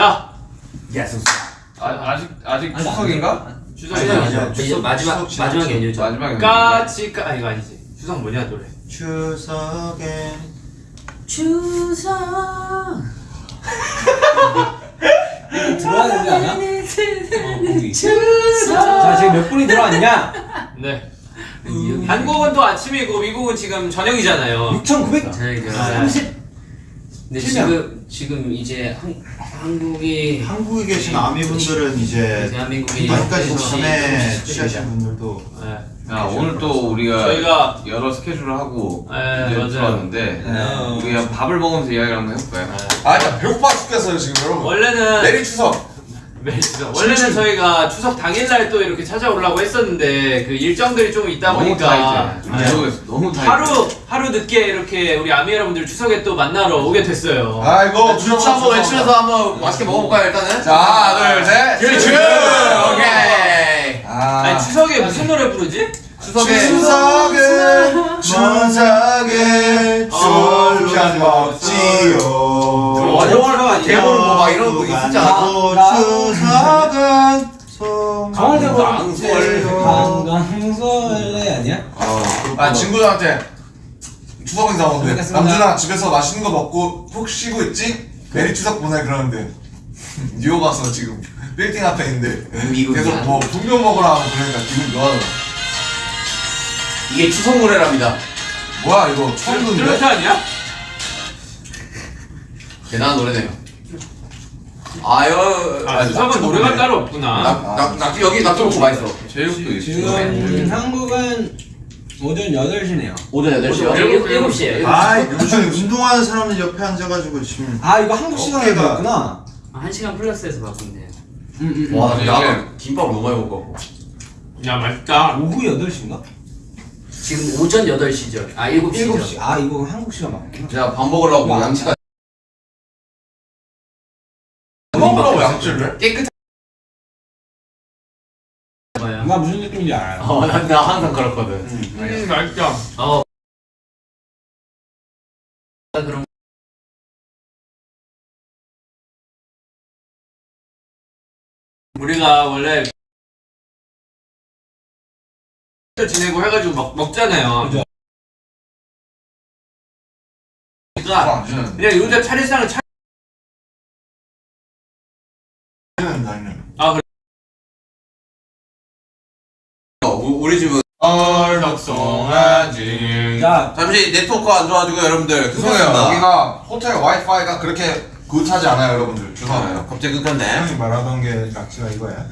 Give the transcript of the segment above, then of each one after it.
자, yes. 아, 아직 아직 아니, 추석인가? 추석이 아니야, 아니야. 아니야. 이제 추석, 마지막 추석 마지막. 연휴죠. 마지막에 까치 까 아, 이거 아니지. 추석 뭐냐 노래. 추석에 추석. 들어야 되지 않아? 어. 추석. 자 지금 몇 분이 들어왔냐? 네. 음. 한국은 또 아침이고 미국은 지금 저녁이잖아요. 6,900. 저희가 아, 30. 근데 칠명. 지금 지금 이제 한, 한국이 한국에 계신 아미분들은 이제 대한민국이 아직까지 전에 취하신 분들도 네. 야 오늘 또 우리가 저희가 여러 스케줄을 하고 네, 이제. 들어왔는데 네. 우리가 밥을 먹으면서 이야기를 한번 해볼까요? 아, 진짜 배고파 죽겠어요 지금 여러분. 원래는 내일 추석. 매일 추석. 원래는 저희가 추석 당일날 또 이렇게 찾아오려고 했었는데 그 일정들이 좀 있다 너무 보니까 타이트해. 좀 네. 너무 타이트해. 하루 하루 늦게 이렇게 우리 아미 여러분들 추석에 또 만나러 오게 됐어요. 아이고 주차 한번 외치면서 한번 맛있게 먹어볼까요 일단은? 자 하나 둘 셋. 그렇죠. 오케이. 아. 아니 추석에 무슨 노래 부르지? 추석에 추석에 추석에 술잔 먹지요. 대본 뭐막 이런 거 있지 않아? 추석은. 강강설레 아니야? 아 친구들한테 추석 인사 오는데. 남준아 집에서 맛있는 거 먹고 푹 쉬고 있지? 메리 추석 보내 그러는데 뉴욕 가서 지금 빌딩 앞에 있는데. 계속 뭐 분명 먹으라 하고 그러니까 기분 묘하더라 이게 추석 노래랍니다. 뭐야 이거 처음 트로트 듣는데? 아니야? 대단한 노래네요. 아유, 아 추석은 노래가 따로 없구나. 낙, 낙, 여기 낙지 고 맛있어. 제육도 있어. 지금 한국은 오전 8시네요. 오전 8시요? 일곱- 일곱 시에요. 아, 요즘 운동하는 사람들 옆에 앉아가지고 지금 아 이거 한국 시간에 어깨가- 들었구나. 한 시간 바꾸면 돼요. 음, 음. 와, 나 이게- 김밥을 너무 많이 먹고. 야 맛있다. 오후 8시인가? 지금 오전 8시죠. 아 7시죠. 7시. 아 이거 한국 시간 맞구나. 제가 밥 먹으려고 와. 양치가 먹으라고 양치를 해? 깨끗한. 뭐야? 나 무슨 느낌인지 알아요. 어, 나, 나 항상 그렇거든. 음 맛있다. 어. 그럼 우리가 원래 지내고 해가지고 먹, 먹잖아요. 그죠. 그러니까 안 지내는데 그냥 요새 차례상을 차. 아 그래. 어, 우- 우리 집은 얼덕송하지 자 잠시 네트워크 안 좋아가지고 여러분들 죄송해요. 여기가 호텔 와이파이가 그렇게 굿하지 않아요 여러분들 죄송해요 갑자기 끊겼네. 형이 말하던 게 낙지가 이거야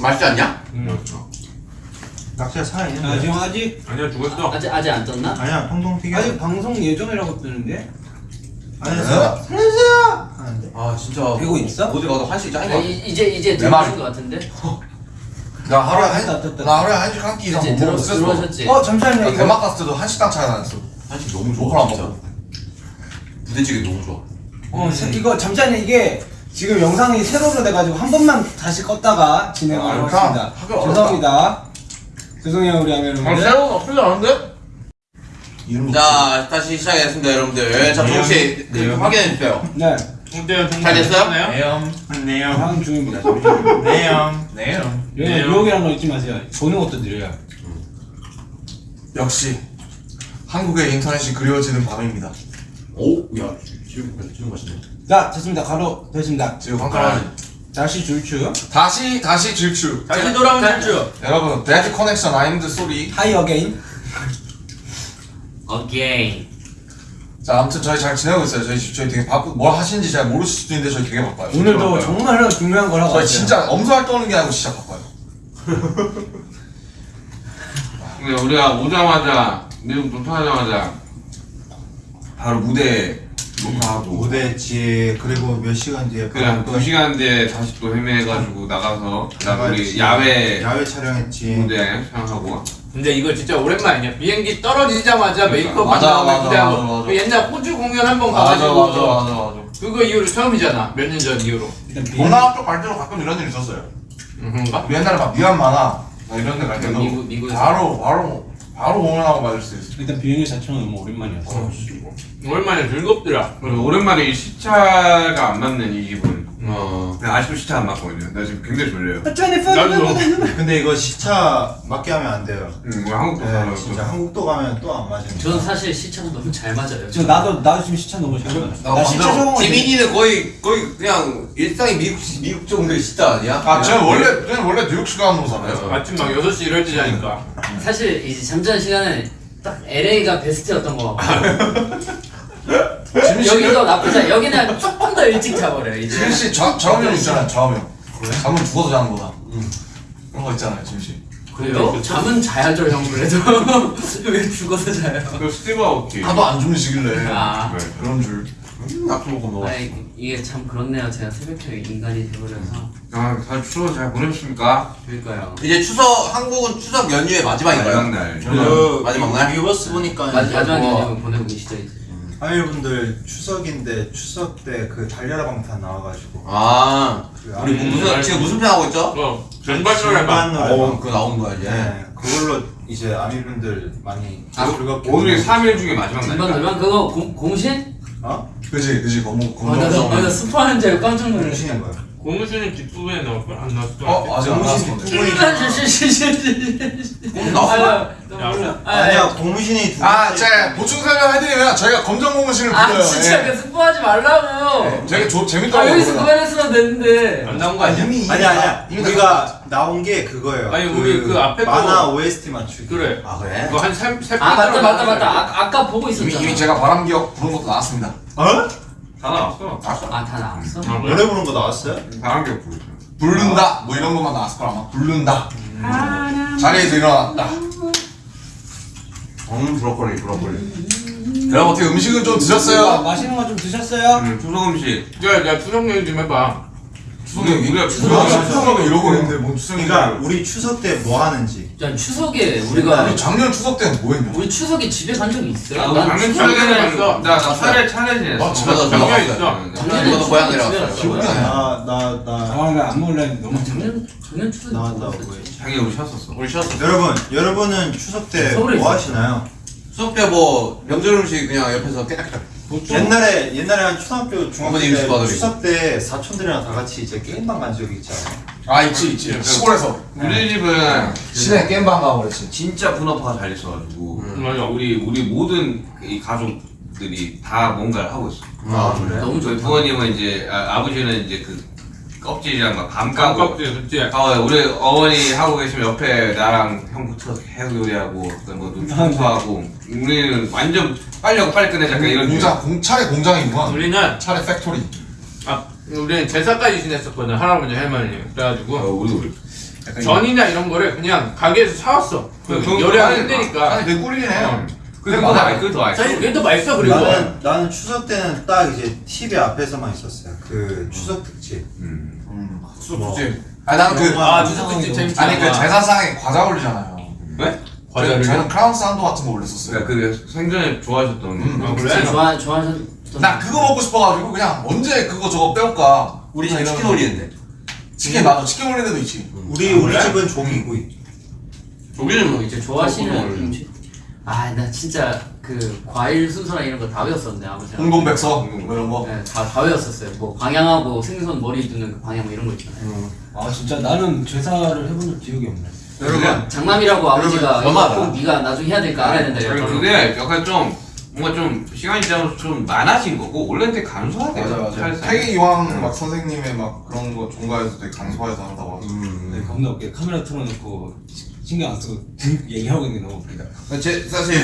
맛있지 않냐? 낙지가 자, 살아있는데 지금 아직 아니야 죽었어. 아직 아직 안 떴나? 아니야 통통 튀겨 아직 방송 예정이라고 뜨는데 아니야 네? 살려주세요 하는데 아 진짜 되고 있어? 어디 가도 한식 짱인 아, 거 이, 이제 이제 내 말이. 들어오신 것 같은데? 나 하루에 떴다, 한, 떴다. 나 하루에 한식 한끼 이상 이제 못 들어 스트레스 들어오셨지? 어 잠시만요. 나 이거 대막 갔을 때도 한 식당 차이 나왔어 한식 너무 좋아. 로컬 안 진짜. 먹고 부대찌개 너무 좋아. 어 세- 이거 잠시만요. 이게 지금 영상이 세로로 돼가지고 한 번만 다시 껐다가 진행을 아, 하겠습니다. 하기 어렵다. 죄송합니다. 죄송해요 우리 아미 여러분들. 나쁘지 않은데? 이름 자 다시 시작하겠습니다 여러분들. 자 조금씩 그, 확인해 주세요. 네, 어때요? 잘 됐어요? 요 네요 상황 중입니다. 잠시만요. 네요 네요 여기 네요. 유혹이라는 거 잊지 마세요. 보는 것도 느려요. 역시 한국의 인터넷이 그리워지는 밤입니다 오, 야 지금 지금 맛있네. 자, 됐습니다. 가로 됐습니다. 지금 황카라지 다시 줄추. 다시 다시 질주 다시 돌아온 질주. 여러분 데드 커넥션 아임드 소리 하이 어게인. 어게인. 자 아무튼 저희 잘 지내고 있어요 저희 저희 되게 바쁘 뭘 하시는지 잘 모르실 수도 있는데 저희 되게 바빠요 오늘도 정말 중요한 걸 하고 저희 왔어요. 진짜 엄살 떠는 게 아니고 진짜 바빠요 근데 우리가 오자마자 미국 도착하자마자 바로 무대 녹 화하고 무대지 그리고 몇 시간 뒤에 그냥 또두 시간 뒤에 다시 또 헤매가지고 나가서 나갔지. 야외 야외 촬영했지 무대 촬영하고 근데 이거 진짜 오랜만이야. 비행기 떨어지자마자 메이크업 맞아, 한 다음에 맞아, 무대하고. 그 옛날 호주 공연 한 번 가가지고 맞아 맞아 맞아 그거 이후로 처음이잖아. 몇 년 전 이후로. 일단 비행- 동남아 쪽갈 때도 가끔 이런 일 있었어요 음, 그런가? 우리 옛날에 막 미얀마나 막 이런 데갈 때도 미국- 미국에서. 바로 바로 바로 공연하고 맞을 수 있어 일단 비행기 자체는 너무 오랜만이었어. 오랜만에 즐겁더라. 그리고 오랜만에 이 시차가 안 맞는 이 기분 어. 근데 아직도 시차 안 맞거든요. 나 지금 굉장히 졸려요. 나도 근데 이거 시차 맞게 하면 안 돼요. 응, 우리 한국도 네, 가면 진짜 한국도 가면 또 안 맞으니까. 저는 사실 시차가 너무 잘 맞아요. 지금 나도 나도 지금 시차 너무 잘 맞아. 나 시차 적응 지민이는 거의 거의 그냥 일상이 미국 미국 정도의 시다 아니야? 아 저는 원래 저는 원래 뉴욕 시간으로 살아요. 아침 막 6시 이럴 때 자니까 사실 이제 잠자는 시간은 딱 LA가 베스트였던 거 같고 여기도 나쁘지 않아. 여기는 조금 더 일찍 자버려요. 이제. 지민 씨 좌- 좌우명 있잖아요. 좌우명. 잠은 죽어서 자는 거다. 그런 거 있잖아요, 지민 씨. 그래요? 잠은 자야죠 형 그래도 왜 죽어서 자요? 그 스티브 아오키. 하도 안 주무시길래 아. 네. 그런 줄. 나쁜 거 먹어. 아니 이게 참 그렇네요. 제가 새벽에 인간이 되버려서 아, 다들 추석 잘 보내셨습니까? 그러니까요. 이제 추석 한국은 추석 연휴의 마지막인가요? 마지막 날. 그 마지막 날? 유버스 보니까 마- 마지막 뭐 연휴 보내고 계시죠 이제. 하이분들 추석인데 추석 때 그 달려라 방탄 나와가지고 아 그 우리 뭐 무슨 지금 무슨 편 하고 있죠? 어 전반 노래방 반노래 어방 그거 나온 거야 이제. 네, 그걸로 이제 아미분들 많이 아, 즐겁게 보내고 3일 중에 마지막 날이야. 놀면 그거 공, 공신? 어? 그지 그지 거무 아, 나, 나, 나 스포하는 줄 알고 깜짝 공신인 놀랐어. 거야 고무신은 뒷부분에 넣을 걸안 넣었을 거어 아직 안 나왔어. 꼭 나왔어? 아. 아, 아니야 고무신이 두 아, 제가 보충 설명 해드리면 저희가 검정 고무신을 아 불러요. 진짜 예. 그 스포하지 말라고. 되게 조, 아 재밌다고 여기서 그러더라. 그만했어도 되는데. 안 나온 거 아, 아니야? 이미 아니 아니야 이미 다 우리가 나온 게 그거예요 아니, 우리 그 앞에 만화 거- OST 맞추기 그래 아 그래? 그거 한세 아 맞다 맞다 맞다. 아, 아까 보고 이미, 있었잖아. 이미 제가 바람 기억 부른 것도 나왔습니다. 어? 다 나왔어. 아다 나왔어? 노래 부른 거 나왔어요? 바람격 부르죠. 부른다 뭐 이런 것만 나왔을 거야 아마. 부른다. 자리에서 일어났다. 음 브로콜리 브로콜리. 여러분 어떻게 음식은 좀 아, 드셨어요? 맛있는 거 좀 드셨어요? 음, 추석 음식. 야 야 추석 여행 좀 해봐 추석에 우리가 추석 추석하면 이러고 있는데 뭔 추석이 그러니까 우리 추석 때 뭐 하는지 야 추석에 우리가 우리 작년 추석 때는 뭐 했냐? 우리 추석에 집에 간 적이 있어요? 아, 난 작년 추석에 추석에는 있어. 나, 나 차례 차례 지냈어. 어, 집에 가서 작년. 있어 작년에 저도 고향. 집에 기억이. 나나나 아, 안 몰라. 너무 작년 작년 추석에 나나 뭐? 자기 우리 쉬었었어. 우리 쉬었어. 여러분 여러분 추석 때 서울에 뭐 있었어. 하시나요? 수업 때뭐 명절 음식 그냥 옆에서 깨딱깨딱. 옛날에 옛날에 한 초등학교 중학교 어머니 때 음식 받으리고. 추석 때 사촌들이랑 다 같이 이제 게임방 간 적이 있잖아요. 아 있지 있지. 시골에서 우리 집은 시내 게임방 가고 그랬지. 진짜 분업화가 잘 있어가지고 맞아 우리 우리 모든 이 가족들이 다 뭔가를 하고 있어. 아 그래? 너무 저희 좋다. 부모님은 이제 아, 아버지는 이제 그 껍질이랑 막밤 까고 깜깜지 그치 아, 우리 어머니 하고 계시면 옆에 나랑 형 붙어서 계속 요리하고 뭐 청소하고 우리는 완전 빨리 하고 빨리 끝내자 약간 이런 공장 공 차례 공장이구만. 우리는 차례 factory. 아 우리는 제사까지 지냈었거든 할아버지 할머니 어, 그래가지고 우리 우리 전이나 이런 거를 그냥 가게에서 사왔어 그 요리하기 아니, 힘드니까 아니 되게 꿀리네. 어. 그게 더 맛, 그게 더 맛있어. 사실 그게 더 맛있어 그리고 나는 나는 추석 때는 딱 이제 TV 앞에서만 있었어요. 그 추석 특집. 음. 수업 주지. 아 나는 그아 추석특집 재밌지 아니 그 제사상에 과자 올리잖아요. 왜? 과자를 저는 크라운 산도 같은 거 올렸었어요. 그 생전에 좋아하셨던 음, 아, 그래? 진짜 좋아 좋아하셨던. 나 그거 먹고 싶어가지고 그냥 언제 그거 저거 빼올까? 우리 이러면서. 치킨 올리는데. 치킨 맞아 치킨 올리는 데도 있지. 우리 우리 집은 조기구이. 우리는 뭐 이제 좋아하시는. 아나 진짜 그 과일 순서나 이런 거 다 외웠었는데 아버지랑. 홍동백서 뭐 이런 거. 네, 다, 다 외웠었어요. 뭐 방향하고 생선 머리 두는 그 방향 뭐 이런 거 있잖아요. 아 진짜 나는 제사를 해본 적 기억이 없네. 여러분 장남이라고 아버지가. 꼭 네가 나중에 해야 될까 알아야 된다. 이랬더니 그게 약간 좀 뭔가 좀 시간이 지나면서 좀 많아진 거고 원래는 되게 간소하대요. 맞아 맞아. 태기 이왕 막 선생님의 막 그런 거 종가에서 되게 간소해서 한다고 하죠. 네, 겁나 웃겨. 카메라 틀어놓고 시- 신경 안 쓰고 얘기하고 있는 게 너무 웃기다. 제 사실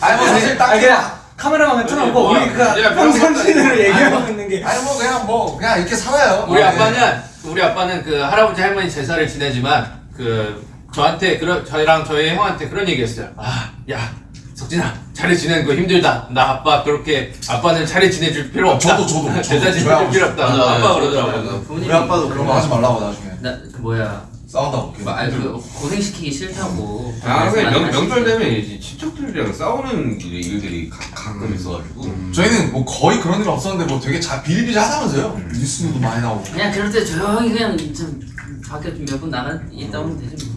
아니 뭐 사실 딱 아니 그냥 카메라만 틀어놓고 뭐, 우리 그 평상시대로. 얘기하고 있는 게. 아니 뭐 그냥 뭐 그냥 이렇게 살아요. 우리 아, 아빠는 우리 아빠는 그 할아버지 할머니 제사를 지내지만 그 저한테 그런 저희랑 저희 형한테 그런 얘기했어요. 아, 야, 석진아, 차례 지내는 거 힘들다. 나 아빠 그렇게 아빠는 차례 지내줄 필요 없다. 저도, 저도, 저도. 제사 지내줄 필요 없다. 맞아, 아빠. 그러더라고요. 부모님이 우리 아빠도 그런 거 하지 말라고 나중에 나 그 뭐야 싸운다고. 뭐, 아니 그 고생시키기 싫다고. 아, 그냥 명. 명절 되면 이제 친척들이랑 싸우는 일- 일들이 가, 가끔 있어가지고. 저희는 뭐 거의 그런 일 없었는데 뭐 되게 자 비일비재 하다면서요. 뉴스도 많이 나오고. 그냥 그럴 때 조용히 그냥 좀 밖에 좀 몇 분 나가 있다 오면 되지. 뭐.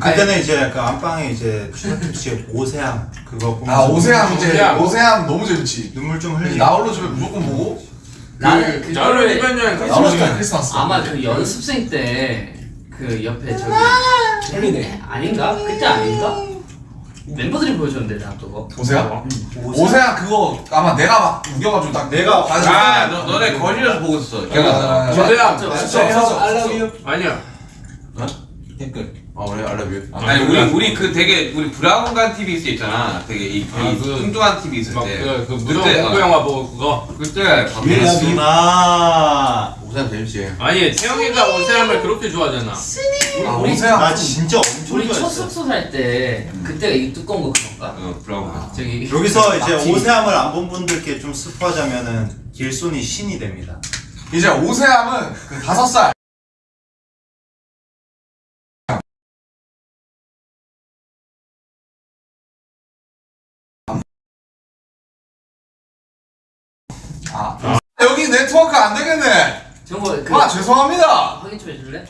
그때는 이제 그 안방에 이제 추석 특집 오세암 그거 보면서 아 오세암 이제 오세암. 오세암 너무 재밌지. 눈물 좀 흘리고 나홀로 집에 무조건 보고 나는 그 저를 그거를 이번에 크리스마스 크리스마스 아마 그 연습생 때 그 옆에 저기 holiday. 아닌가? 그때 아닌가? 멤버들이 보여줬는데 나 그거 오세암? 오세암 그거 아마 내가 막 우겨가지고 딱 내가 가지고 아, 너, 너네 거실에서 보고 있어. 기억나? 맞죠? 형 I love you 아니야 댓글 아 그래 알라뷰 아니 우리 우리 그 되게 우리 브라운관 TV 있을 때 있잖아. 되게 이, 아, 이 그- 뚱뚱한 TV 있을 때. 막그 그 무덤 그때, 공포 어, 영화 보고 그거 그때 love 아, 오세야 재밌지 아니 태영이가 오세암을 그렇게 좋아하잖아 아 우리- 오세야 나 진짜 엄청 우리 첫 좋아했어. 숙소 살 때 그때가 이 두꺼운 거 그건가? 어 브라운관. 저기 여기서 이제 낙지. 오세함을 안 본 분들께 좀 스포하자면은 길손이 신이 됩니다. 이제 오세암은 그 다섯 살 아 여기 네트워크 안 되겠네 정보 그마 죄송합니다 확인 좀 해줄래?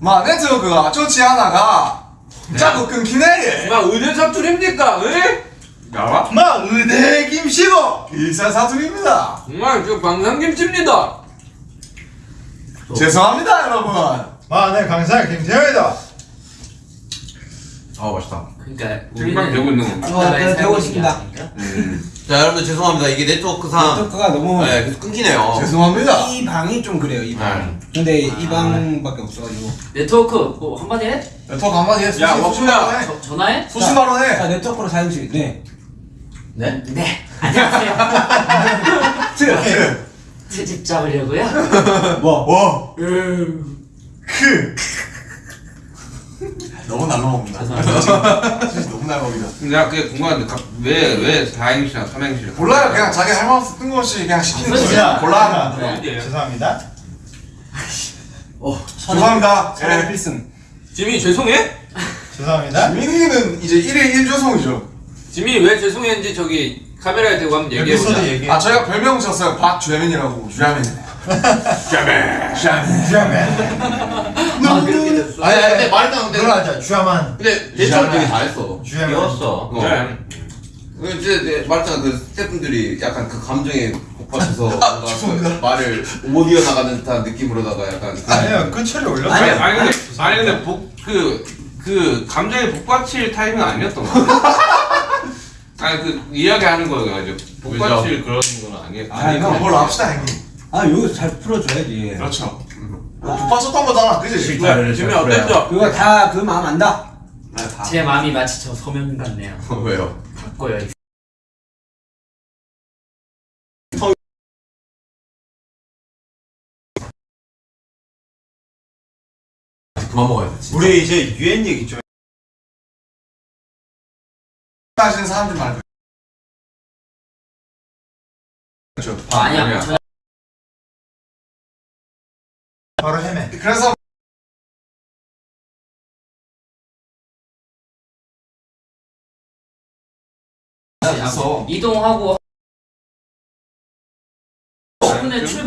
마 네트워크가 좋지 않아가 자꾸 끊기네 막 의대 사투리입니까? 에? 나와? 마 의대 김시고 일사 사투리입니다 정말 저 광산김치입니다 죄송합니다 여러분 마네 강사 김태현이다. 아 맛있다 그러니까 우리만 되고 있는 거. 어, 네, 되고 있습니다. 음. 자 여러분들 죄송합니다 이게 네트워크상 네트워크가 너무 네 계속 끊기네요 죄송합니다 이 방이 좀 그래요 이 방. 네. 근데 이 방밖에 없어가지고. 네트워크 뭐 한마디 해? 네트워크 한마디 해 야, 해. 저, 전화해? 수십만 원 해. 아 네트워크로 사용실. 네. 네? 네 안녕하세요 그, 트집 잡으려고요? 뭐? 와, 크. 너무 날로 먹는다. 진짜 너무 날 먹이다. 내가 그게 궁금한데 왜왜 4행시나 3행시? 몰라요. 그냥 자기 할 말 없어 뜬금없이 그냥 시키는. 골라 하면 안 돼. 예. 죄송합니다. 죄송합니다. 선행 예. 필승. 지민이 죄송해? 죄송합니다. 민이는 이제 1일 1조성이죠. 지민이 왜 죄송했는지 저기 카메라에 대고 한번 얘기해보자 얘기해. 아, 저희가 별명 졌어요. 박주혜민이라고. 주야민. 주야민. 주야민. 아 그렇게 됐어 아니 아니 근데 말했잖아 근데 그러자 주야만. 근데 대처를 되게 잘했어 주야만. 귀여웠어 네. 그 이제 내 말했잖아 그 스태프분들이 약간 그 감정에 복받쳐서 그 말을 못 이어나가는 듯한 느낌으로다가 약간 그- 아니요 그 철이 올렸어. 아니 아니 근데 아니 근데 복그 그 감정에 복받칠 타입은 아니었던 거 같아. 아니 그 이야기하는 거가지고 복받칠 그런 건 아니에요. 아, 그럼 그럼 뭘로 합시다, 형님. 아 여기서 잘 풀어줘야지. 그렇죠. 오빠 썼던 거잖아. 그지? 왜? 지민이 어땠어? 그거 다 그 마음 안다. 제 마음이 마치 저 서명 같네요 왜요? 바꿔요 그만 먹어야 돼. 우리 이제 유엔 얘기 좀. 하시는 사람들 말고. 그렇죠. 아니야 저 바로 헤매. 그래서 그래서 이동하고 10분에 출발을